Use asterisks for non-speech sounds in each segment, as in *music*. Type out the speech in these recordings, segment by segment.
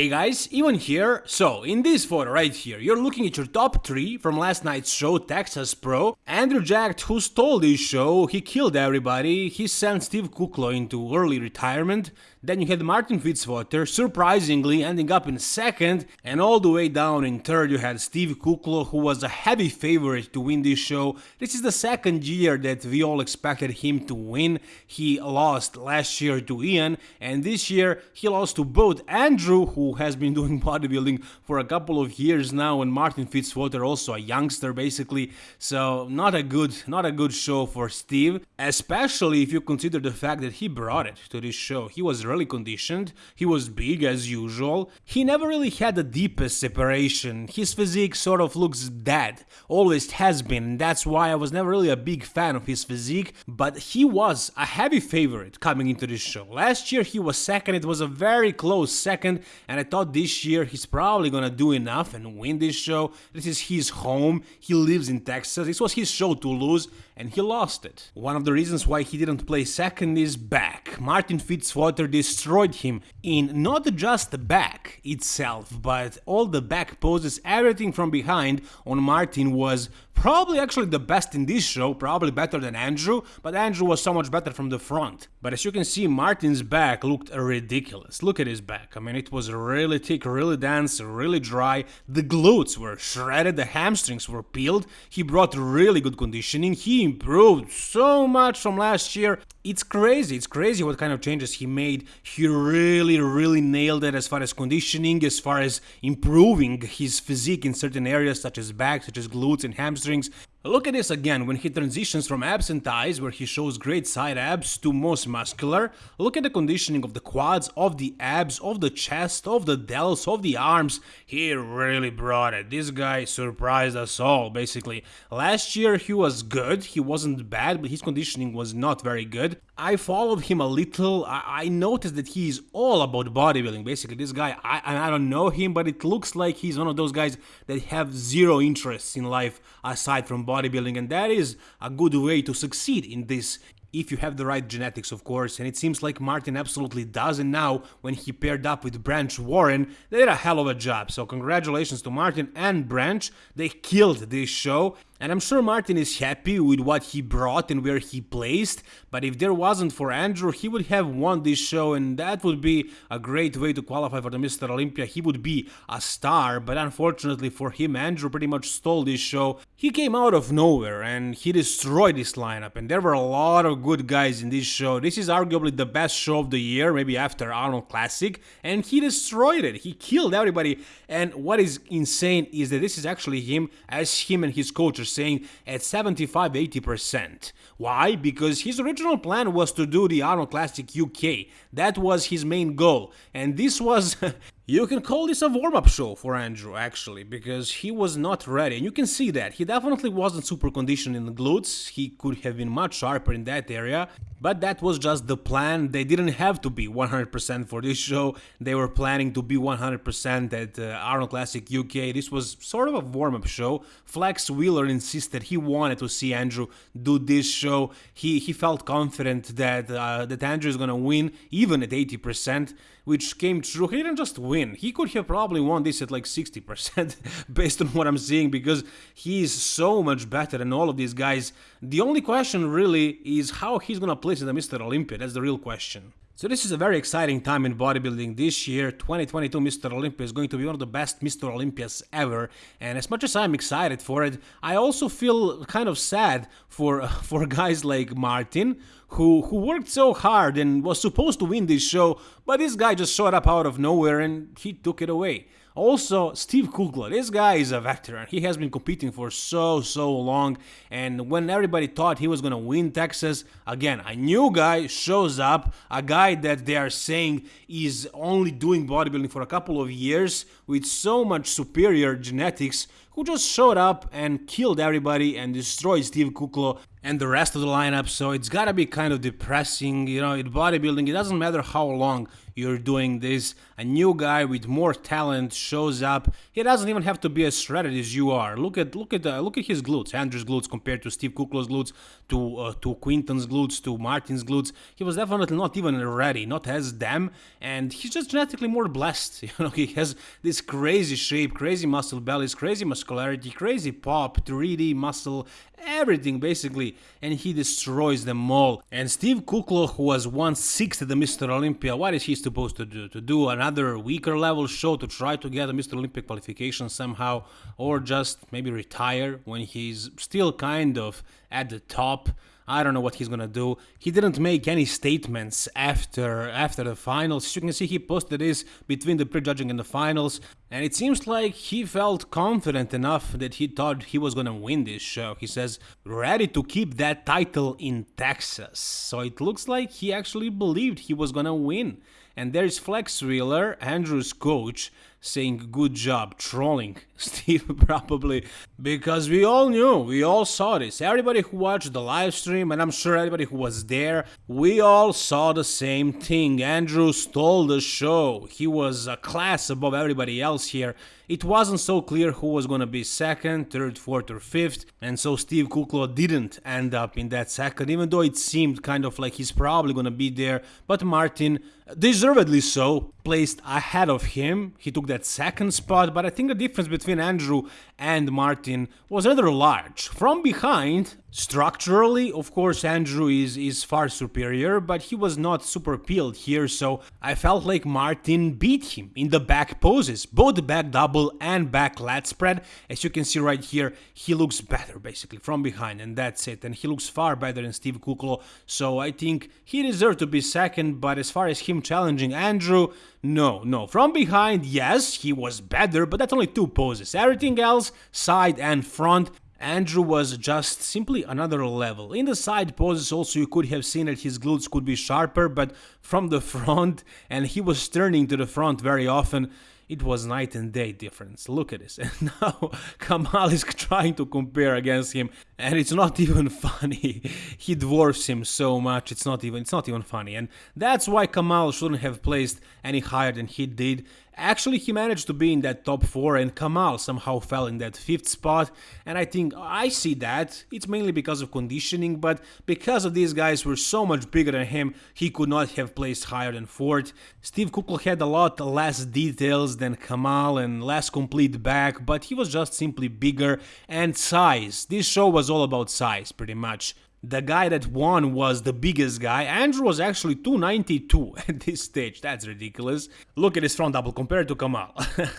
Hey guys, Ivan here. So, in this photo right here, you're looking at your top 3 from last night's show Texas Pro. Andrew Jack, who stole this show, he killed everybody, he sent Steve Kuclo into early retirement, then you had Martin Fitzwater, surprisingly ending up in second, and all the way down in third you had Steve Kuclo who was a heavy favorite to win this show. This is the second year that we all expected him to win. He lost last year to Ian, and this year he lost to both Andrew, who has been *laughs* doing bodybuilding for a couple of years now, and Martin Fitzwater, also a youngster basically. So not a good, not a good show for Steve, especially if you consider the fact that he brought it to this show. He was really conditioned, he was big as usual, he never really had the deepest separation, his physique sort of looks dead, always has been, that's why I was never really a big fan of his physique, but he was a heavy favorite coming into this show. Last year he was second, it was a very close second, and I thought this year he's probably gonna do enough and win this show. This is his home, he lives in Texas, this was his show to lose, and he lost it. One of the reasons why he didn't play second is back. Martin Fitzwater destroyed him in not just the back itself, but all the back poses, everything from behind on Martin was probably actually the best in this show, probably better than Andrew, but Andrew was so much better from the front. But as you can see, Martin's back looked ridiculous. Look at his back. I mean, it was really thick, really dense, really dry. The glutes were shredded, the hamstrings were peeled. He brought really good conditioning. He improved so much from last year. It's crazy, it's crazy what kind of changes he made. He really, really nailed it as far as conditioning, as far as improving his physique in certain areas such as back, such as glutes and hamstrings strings. Look at this again when he transitions from abs and thighs where he shows great side abs to most muscular. Look at the conditioning of the quads, of the abs, of the chest, of the delts, of the arms. He really brought it. This guy surprised us all basically. Last year he was good, he wasn't bad, but his conditioning was not very good. I followed him a little, I, I noticed that he is all about bodybuilding basically. This guy, I, I don't know him, but it looks like he's one of those guys that have zero interests in life aside from bodybuilding and that is a good way to succeed in this if you have the right genetics, of course, and it seems like Martin absolutely does, and now, when he paired up with Branch Warren, they did a hell of a job, so congratulations to Martin and Branch, they killed this show, and I'm sure Martin is happy with what he brought and where he placed, but if there wasn't for Andrew, he would have won this show and that would be a great way to qualify for the Mr. Olympia. He would be a star, but unfortunately for him, Andrew pretty much stole this show. He came out of nowhere and he destroyed this lineup and there were a lot of good guys in this show. This is arguably the best show of the year, maybe after Arnold Classic, and he destroyed it. He killed everybody. And what is insane is that this is actually him as him and his coach are saying at 75 80%. Why? Because his original plan was to do the Arnold Classic UK. That was his main goal. And this was *laughs* You can call this a warm-up show for Andrew, actually, because he was not ready, and you can see that. He definitely wasn't super conditioned in the glutes, he could have been much sharper in that area, but that was just the plan. They didn't have to be 100% for this show, they were planning to be 100% at uh, Arnold Classic UK. This was sort of a warm-up show. Flex Wheeler insisted he wanted to see Andrew do this show. He, he felt confident that, uh, that Andrew is gonna win, even at 80%, which came true. He didn't just win. He could have probably won this at like 60% *laughs* based on what I'm seeing because he's so much better than all of these guys. The only question really is how he's gonna place in the Mr. Olympia. That's the real question. So this is a very exciting time in bodybuilding. This year, 2022 Mr. Olympia is going to be one of the best Mr. Olympias ever. And as much as I'm excited for it, I also feel kind of sad for *laughs* for guys like Martin, who who worked so hard and was supposed to win this show, but this guy just showed up out of nowhere and he took it away. Also, Steve Kuclo, this guy is a veteran. He has been competing for so, so long. And when everybody thought he was going to win Texas, again, a new guy shows up, a guy that they are saying is only doing bodybuilding for a couple of years with so much superior genetics, who just showed up and killed everybody and destroyed Steve Kuclo and the rest of the lineup. So it's gotta be kind of depressing, you know, in bodybuilding, it doesn't matter how long you're doing this. A new guy with more talent shows up. He doesn't even have to be as shredded as you are. Look at look at uh, look at his glutes. Andrew's glutes compared to Steve Kuclo's glutes, to uh, to Quinton's glutes, to Martin's glutes. He was definitely not even ready, not as them, and he's just genetically more blessed. *laughs* You know, he has this crazy shape, crazy muscle bellies, crazy muscularity, crazy pop, 3D muscle, everything basically, and he destroys them all. And Steve Kuclo, who was once sixth at the Mr. Olympia, what is he supposed to do? To do another weaker level show to try to get a Mr. Olympia qualification somehow, or just maybe retire when he's still kind of at the top? I don't know what he's gonna do. He didn't make any statements after after the finals. As you can see, he posted this between the prejudging and the finals, and it seems like he felt confident enough that he thought he was gonna win this show. He says, ready to keep that title in Texas. So it looks like he actually believed he was gonna win. And there's Flex Wheeler, Andrew's coach, saying good job trolling *laughs* Steve probably because we all knew, we all saw this. Everybody who watched the live stream and I'm sure everybody who was there, we all saw the same thing. Andrew stole the show. He was a class above everybody else here. It wasn't so clear who was gonna be second, third, fourth or fifth and so Steve Kuclo didn't end up in that second even though it seemed kind of like he's probably gonna be there but Martin deservedly so placed ahead of him. He took that second spot, but I think the difference between Andrew and Martin was rather large. From behind, structurally, of course, Andrew is, is far superior, but he was not super peeled here, so I felt like Martin beat him in the back poses, both back double and back lat spread. As you can see right here, he looks better basically from behind, and that's it. And he looks far better than Steve Kuclo, so I think he deserved to be second, but as far as him challenging Andrew, no, no. From behind, yes, he was better, but that's only two poses. Everything else, side and front, Andrew was just simply another level. In the side poses also you could have seen that his glutes could be sharper, but from the *laughs* front, and he was turning to the front very often, it was night and day difference. Look at this. *laughs* And now Kamal is trying to compare against him and it's not *laughs* even funny. he dwarfs him so much. It's not even it's not even funny. And that's why Kamal shouldn't have placed any higher than he did. Actually, he managed to be in that top 4 and Kamal somehow fell in that 5th spot and I think I see that. It's mainly because of conditioning, but because of these guys were so much bigger than him, he could not have placed higher than 4th. Steve Kuclo had a lot less details than Kamal and less complete back, but he was just simply bigger and size. This show was all about size, pretty much. The guy that won was the biggest guy. Andrew was actually 292 *laughs* at this stage. That's ridiculous. Look at his front double compared to Kamal.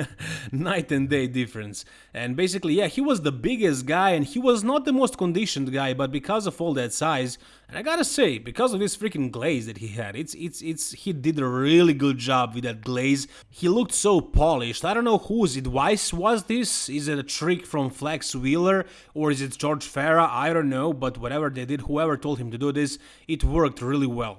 *laughs* Night and day difference. And basically, yeah, he was the biggest guy and he was not the most conditioned guy, but because of all that size, and I gotta say, because of this freaking glaze that he had, it's it's it's he did a really good job with that glaze. He looked so polished. I don't know whose advice was this. Is it a trick from Flex Wheeler or is it George Farah? I don't know, but whatever they did, whoever told him to do this, it worked really well.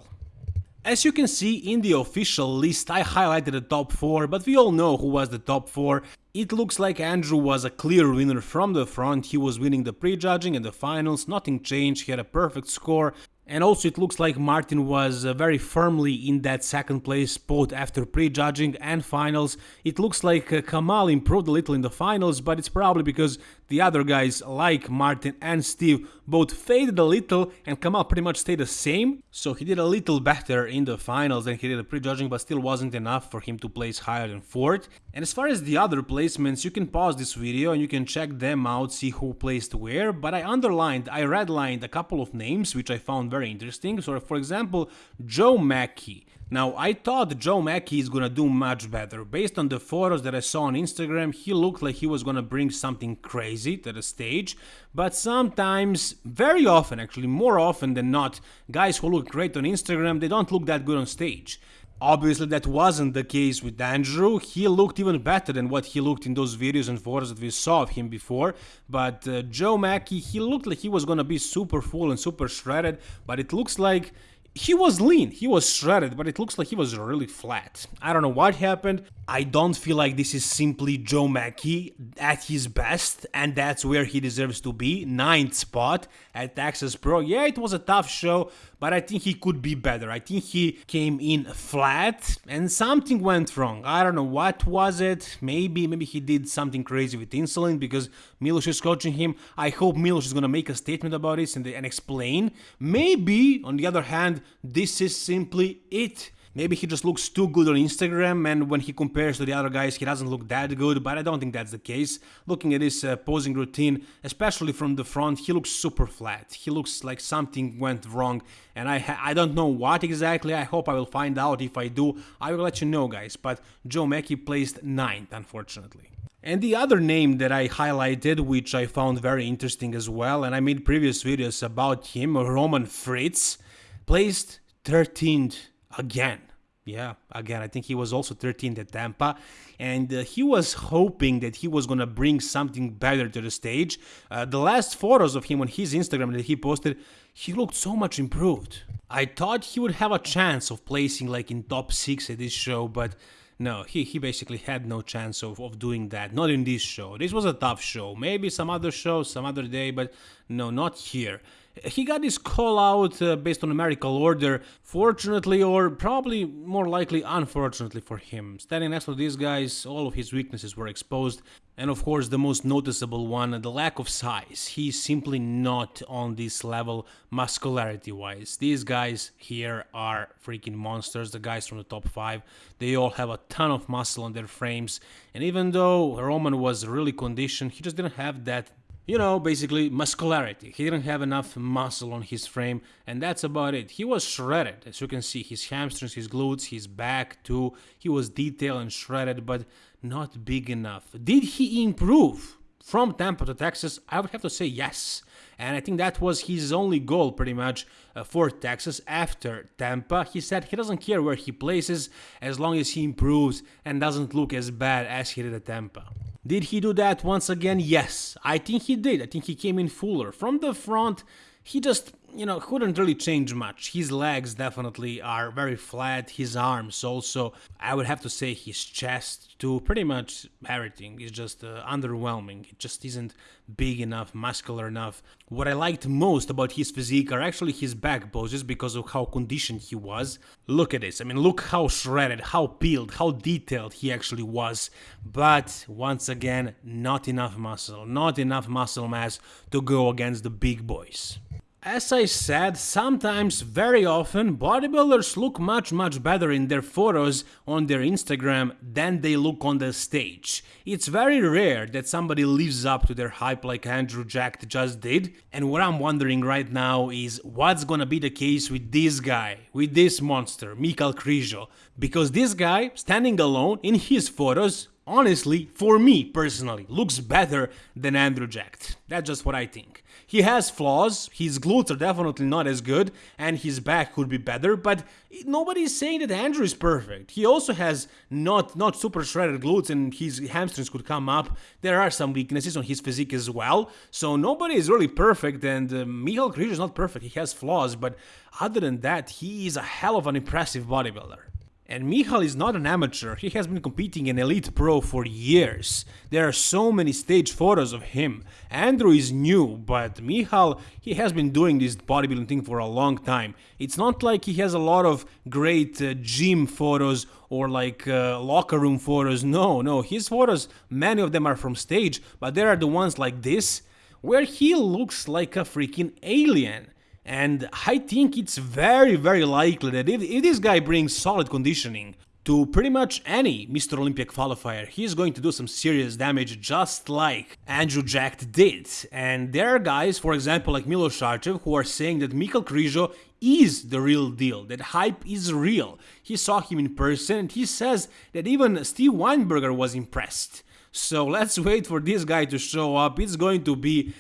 As you can see in the official list, I highlighted the top 4, but we all know who was the top 4. It looks like Andrew was a clear winner from the front, he was winning the prejudging and the finals, nothing changed, he had a perfect score, and also it looks like Martin was uh, very firmly in that second place spot after prejudging and finals. It looks like uh, Kamal improved a little in the finals, but it's probably because the other guys like Martin and Steve both faded a little and Kamal pretty much stayed the same. So he did a little better in the finals than he did prejudging, but still wasn't enough for him to place higher than 4th. And as far as the other placements, you can pause this video and you can check them out, see who placed where, but I underlined, I redlined a couple of names which I found very interesting. So for example, Joe Mackey. Now, I thought Joe Mackey is gonna do much better. Based on the photos that I saw on Instagram, he looked like he was gonna bring something crazy to the stage. But sometimes, very often actually, more often than not, guys who look great on Instagram, they don't look that good on stage. Obviously that wasn't the case with Andrew, he looked even better than what he looked in those videos and photos that we saw of him before, but uh, Joe Mackey, he looked like he was gonna be super full and super shredded, but it looks like he was lean, he was shredded, but it looks like he was really flat. I don't know what happened. I don't feel like this is simply Joe Mackey at his best, and that's where he deserves to be. Ninth spot at Texas Pro. Yeah, it was a tough show, but I think he could be better. I think he came in flat, and something went wrong. I don't know what was it. Maybe, maybe he did something crazy with insulin because Milos is coaching him. I hope Milos is gonna make a statement about this and, and explain. Maybe, on the other hand, this is simply it. Maybe he just looks too good on Instagram and when he compares to the other guys he doesn't look that good, but I don't think that's the case. Looking at his uh, posing routine, especially from the front, he looks super flat. He looks like something went wrong and I I don't know what exactly. I hope I will find out. If I do, I will let you know guys, but Joe Mackey placed 9th unfortunately. And the other name that I highlighted, which I found very interesting as well, and I made previous videos about him, Roman Fritz, placed 13th again. Yeah, again, I think he was also 13th at Tampa, and uh, he was hoping that he was gonna bring something better to the stage. Uh, the last photos of him on his Instagram that he posted, he looked so much improved. I thought he would have a chance of placing like in top 6 at this show, but no, he, he basically had no chance of, of doing that. Not in this show. This was a tough show. Maybe some other show, some other day, but no, not here. He got his call out uh, based on a numerical order, fortunately or probably more likely unfortunately for him. Standing next to these guys, all of his weaknesses were exposed. And of course the most noticeable one, the lack of size. He's simply not on this level muscularity wise. These guys here are freaking monsters, the guys from the top 5. They all have a ton of muscle on their frames. And even though Roman was really conditioned, he just didn't have that you know, basically muscularity. He didn't have enough muscle on his frame, and that's about it. He was shredded, as you can see, his hamstrings, his glutes, his back too. He was detailed and shredded, but not big enough. Did he improve from Tampa to Texas? I would have to say yes. And I think that was his only goal pretty much uh, for Texas after Tampa. He said he doesn't care where he places as long as he improves and doesn't look as bad as he did at Tampa. Did he do that once again? Yes, I think he did. I think he came in fuller. From the front, he just you know, couldn't really change much. His legs definitely are very flat, his arms also. I would have to say his chest too, pretty much everything is just uh, underwhelming. It just isn't big enough, muscular enough. What I liked most about his physique are actually his back poses because of how conditioned he was. Look at this, I mean, look how shredded, how peeled, how detailed he actually was. But once again, not enough muscle, not enough muscle mass to go against the big boys. As I said, sometimes, very often, bodybuilders look much much better in their photos on their Instagram than they look on the stage. It's very rare that somebody lives up to their hype like Andrew Jack just did, and what I'm wondering right now is what's gonna be the case with this guy, with this monster, Michal Krizo, because this guy, standing alone in his photos, honestly, for me personally, looks better than Andrew Jack. That's just what I think. He has flaws, his glutes are definitely not as good, and his back could be better, but nobody is saying that Andrew is perfect. He also has not, not super shredded glutes and his hamstrings could come up. There are some weaknesses on his physique as well, so nobody is really perfect, and uh, Michal Krizo is not perfect, he has flaws, but other than that, he is a hell of an impressive bodybuilder. And Michal is not an amateur, he has been competing in Elite Pro for years. There are so many stage photos of him. Andrew is new, but Michal, he has been doing this bodybuilding thing for a long time. It's not like he has a lot of great uh, gym photos or like uh, locker room photos. No, no, his photos, many of them are from stage, but there are the ones like this, where he looks like a freaking alien. And I think it's very, very likely that if, if this guy brings solid conditioning to pretty much any Mr. Olympia qualifier, he's going to do some serious damage just like Andrew Jack did. And there are guys, for example, like Milos Sarcev, who are saying that Michal Krizo is the real deal, that hype is real. He saw him in person and he says that even Steve Weinberger was impressed. So let's wait for this guy to show up. It's going to be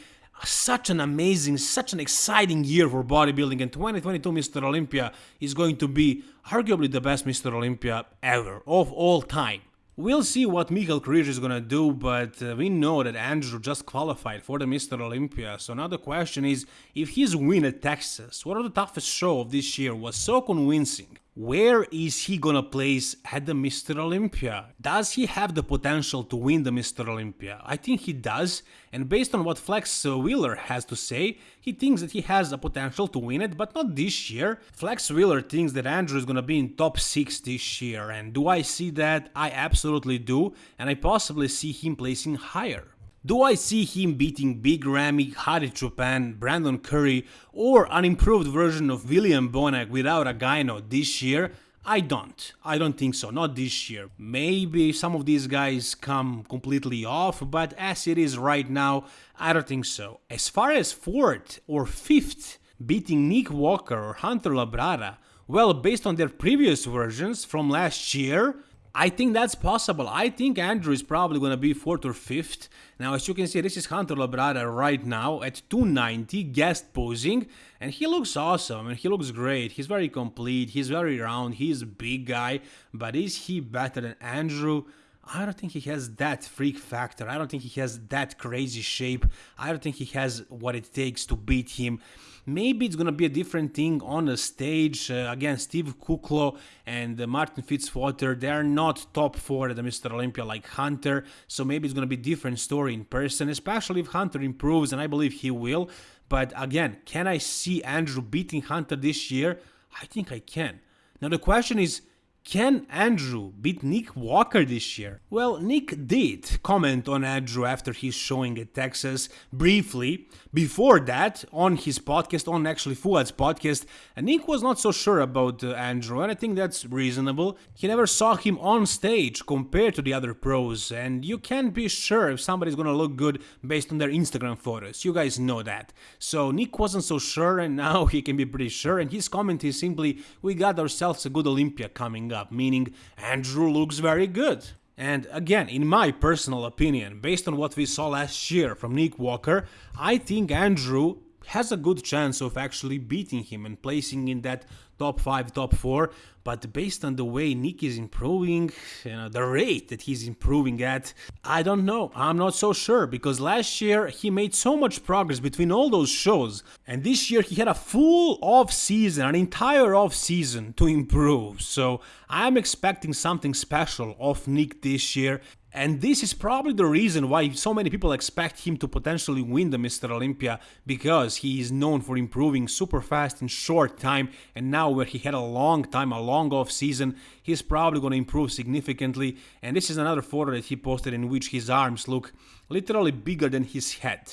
such an amazing, such an exciting year for bodybuilding, and 2022 Mr. Olympia is going to be arguably the best Mr. Olympia ever, of all time. We'll see what Michal Krizo is gonna do, but uh, we know that Andrew just qualified for the Mr. Olympia, so now the question is, if his win at Texas, one of the toughest show of this year, was so convincing, where is he gonna place at the Mr. Olympia? Does he have the potential to win the Mr. Olympia? I think he does, and based on what Flex uh, Wheeler has to say, he thinks that he has a potential to win it, but not this year. Flex Wheeler thinks that Andrew is gonna be in top 6 this year, and do I see that? I absolutely do, and I possibly see him placing higher. Do I see him beating Big Ramy, Hadi Choopan, Brandon Curry, or an improved version of William Bonac without a gyno this year? I don't. I don't think so. Not this year. Maybe some of these guys come completely off, but as it is right now, I don't think so. As far as fourth or fifth, beating Nick Walker or Hunter Labrada, well, based on their previous versions from last year, I think that's possible. I think Andrew is probably going to be 4th or 5th. Now, as you can see, this is Hunter Labrada right now at 290, guest posing, and he looks awesome, and he looks great. He's very complete, he's very round, he's a big guy, but is he better than Andrew? I don't think he has that freak factor. I don't think he has that crazy shape. I don't think he has what it takes to beat him. Maybe it's gonna be a different thing on the stage. Uh, again, Steve Kuclo and uh, Martin Fitzwater, they're not top four at the Mr. Olympia like Hunter, so maybe it's gonna be different story in person, especially if Hunter improves, and I believe he will. But again, can I see Andrew beating Hunter this year? I think I can. Now the question is, can Andrew beat Nick Walker this year? Well, Nick did comment on Andrew after his showing at Texas briefly. Before that, on his podcast, on actually Fouad's podcast, Nick was not so sure about uh, Andrew, and I think that's reasonable. He never saw him on stage compared to the other pros, and you can't be sure if somebody's gonna look good based on their Instagram photos. You guys know that. So Nick wasn't so sure, and *laughs* now he can be pretty sure, and his comment is simply, we got ourselves a good Olympia coming up, meaning Andrew looks very good. And again, in my personal opinion, based on what we saw last year from Nick Walker, I think Andrew has a good chance of actually beating him and placing in that top 5, top 4. But based on the way Nick is improving, you know, the rate that he's improving at, I don't know. I'm not so sure because last year he made so much progress between all those shows. And this year he had a full off season, an entire off season to improve. So I'm expecting something special of Nick this year. And this is probably the reason why so many people expect him to potentially win the Mr. Olympia because he is known for improving super fast in short time and now where he had a long time, a long off season, he's probably going to improve significantly. And this is another photo that he posted in which his arms look literally bigger than his head.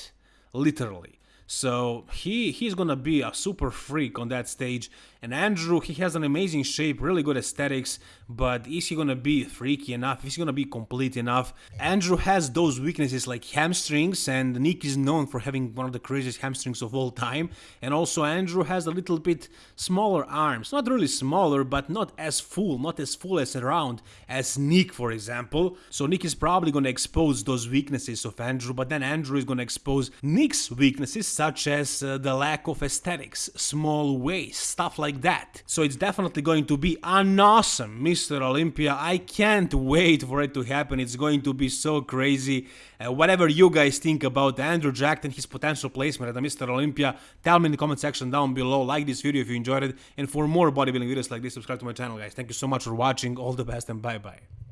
Literally. So he he's gonna be a super freak on that stage. And Andrew, he has an amazing shape, really good aesthetics, but is he gonna be freaky enough? Is he gonna be complete enough? Andrew has those weaknesses like hamstrings, and Nick is known for having one of the craziest hamstrings of all time. And also Andrew has a little bit smaller arms, not really smaller, but not as full, not as full as around as Nick, for example. So Nick is probably gonna expose those weaknesses of Andrew, but then Andrew is gonna expose Nick's weaknesses such as uh, the lack of aesthetics, small waist, stuff like that. So it's definitely going to be an awesome Mr. Olympia. I can't wait for it to happen. It's going to be so crazy. Uh, whatever you guys think about Andrew Jack and his potential placement at the Mr. Olympia, tell me in the comment section down below. Like this video if you enjoyed it. And for more bodybuilding videos like this, subscribe to my channel, guys. Thank you so much for watching. All the best and bye-bye.